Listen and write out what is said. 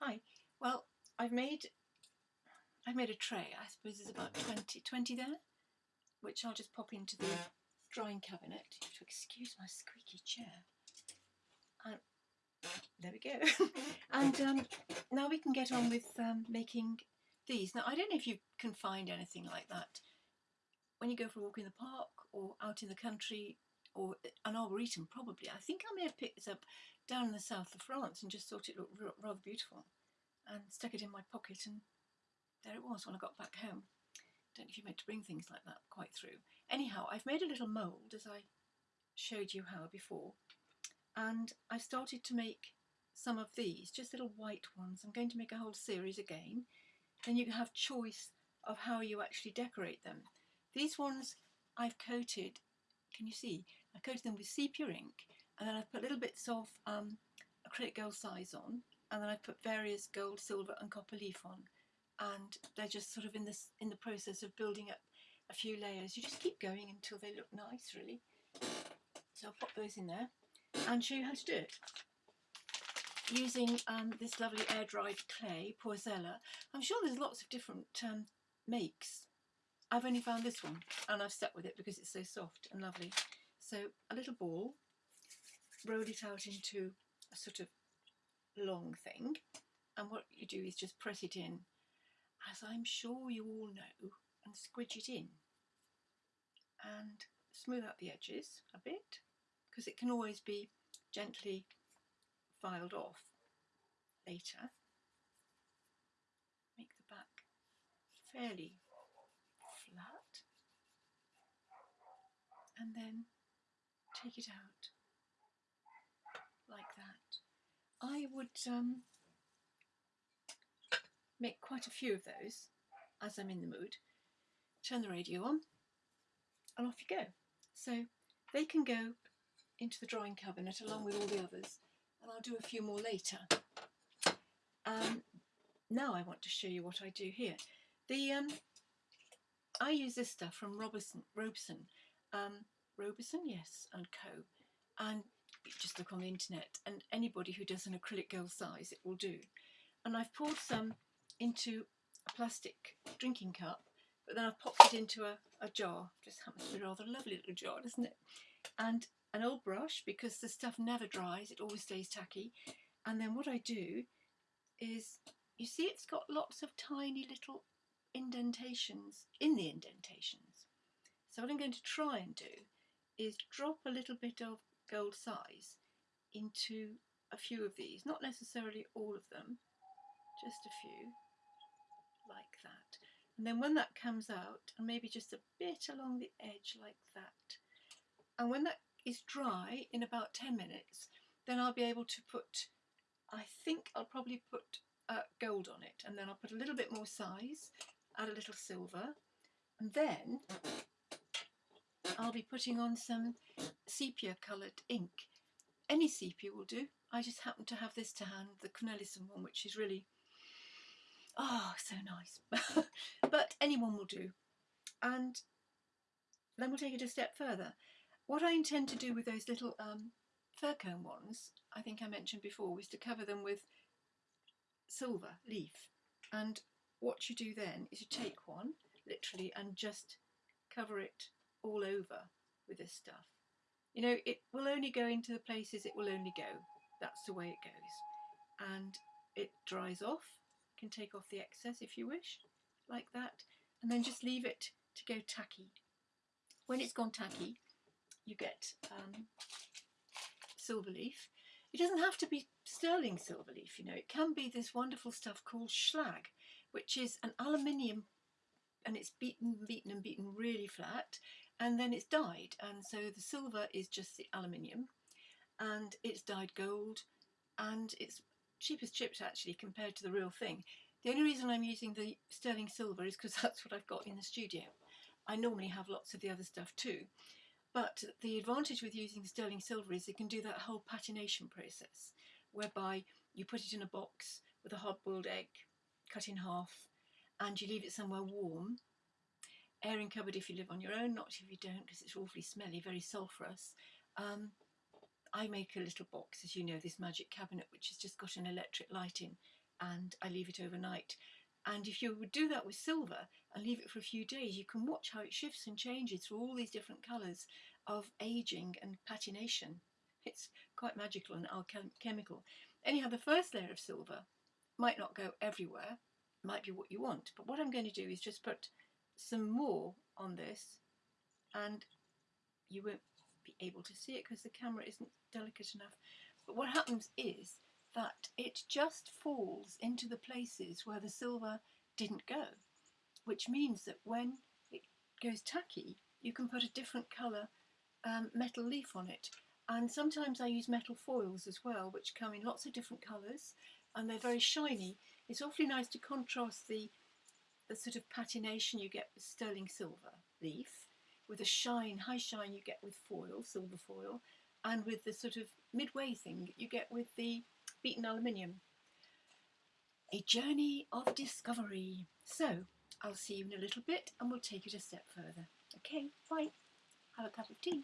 Hi. Well, I've made I've made a tray. I suppose there's about 20, 20 there, which I'll just pop into the drawing cabinet. To excuse my squeaky chair. And there we go. and um, now we can get on with um, making these. Now, I don't know if you can find anything like that when you go for a walk in the park or out in the country or an arboretum probably. I think I may have picked this up down in the south of France and just thought it looked rather beautiful and stuck it in my pocket and there it was when I got back home. Don't know if you meant to bring things like that quite through. Anyhow, I've made a little mould as I showed you how before and I started to make some of these, just little white ones. I'm going to make a whole series again. Then you can have choice of how you actually decorate them. These ones I've coated, can you see? I coated them with sepia ink and then I've put little bits of um, acrylic gold size on and then I've put various gold, silver and copper leaf on and they're just sort of in this in the process of building up a few layers. You just keep going until they look nice really. So I'll pop those in there and show you how to do it. Using um, this lovely air-dried clay, Porzella. I'm sure there's lots of different um, makes. I've only found this one and I've stuck with it because it's so soft and lovely. So a little ball, roll it out into a sort of long thing and what you do is just press it in as I'm sure you all know and squidge it in and smooth out the edges a bit because it can always be gently filed off later. Make the back fairly flat and then take it out like that. I would um, make quite a few of those as I'm in the mood. Turn the radio on and off you go. So they can go into the drawing cabinet along with all the others and I'll do a few more later. Um, now I want to show you what I do here. The um, I use this stuff from Robertson, Robeson, um, Robeson, yes, and Co. And just look on the internet and anybody who does an acrylic gold size it will do. And I've poured some into a plastic drinking cup but then I've popped it into a, a jar. Just happens to be a rather lovely little jar, doesn't it? And an old brush because the stuff never dries, it always stays tacky. And then what I do is, you see it's got lots of tiny little indentations in the indentations. So what I'm going to try and do is drop a little bit of gold size into a few of these, not necessarily all of them, just a few, like that. And then when that comes out, and maybe just a bit along the edge like that, and when that is dry in about 10 minutes, then I'll be able to put, I think I'll probably put uh, gold on it, and then I'll put a little bit more size, add a little silver, and then I'll be putting on some sepia coloured ink. Any sepia will do. I just happen to have this to hand, the Cornelissen one, which is really, oh, so nice. but anyone will do. And then we'll take it a step further. What I intend to do with those little um, fir cone ones, I think I mentioned before, was to cover them with silver leaf. And what you do then is you take one, literally, and just cover it all over with this stuff. You know, it will only go into the places it will only go. That's the way it goes. And it dries off. You can take off the excess if you wish, like that. And then just leave it to go tacky. When it's gone tacky, you get um, silver leaf. It doesn't have to be sterling silver leaf, you know, it can be this wonderful stuff called schlag, which is an aluminium and it's beaten, beaten and beaten really flat and then it's dyed and so the silver is just the aluminium and it's dyed gold and it's cheap as chips actually compared to the real thing. The only reason I'm using the sterling silver is because that's what I've got in the studio. I normally have lots of the other stuff too. But the advantage with using sterling silver is it can do that whole patination process, whereby you put it in a box with a hard-boiled egg cut in half, and you leave it somewhere warm, airing cupboard if you live on your own, not if you don't, because it's awfully smelly, very sulphurous. Um, I make a little box, as you know, this magic cabinet, which has just got an electric light in, and I leave it overnight. And if you would do that with silver and leave it for a few days, you can watch how it shifts and changes through all these different colours of aging and patination. It's quite magical and alchemical. Anyhow, the first layer of silver might not go everywhere, might be what you want, but what I'm going to do is just put some more on this and you won't be able to see it because the camera isn't delicate enough. But what happens is that it just falls into the places where the silver didn't go, which means that when it goes tacky, you can put a different colour um, metal leaf on it. And sometimes I use metal foils as well, which come in lots of different colours and they're very shiny. It's awfully nice to contrast the, the sort of patination you get with sterling silver leaf with the shine, high shine you get with foil, silver foil, and with the sort of midway thing you get with the beaten aluminium. A journey of discovery. So, I'll see you in a little bit and we'll take it a step further. Okay, bye. Have a cup of tea.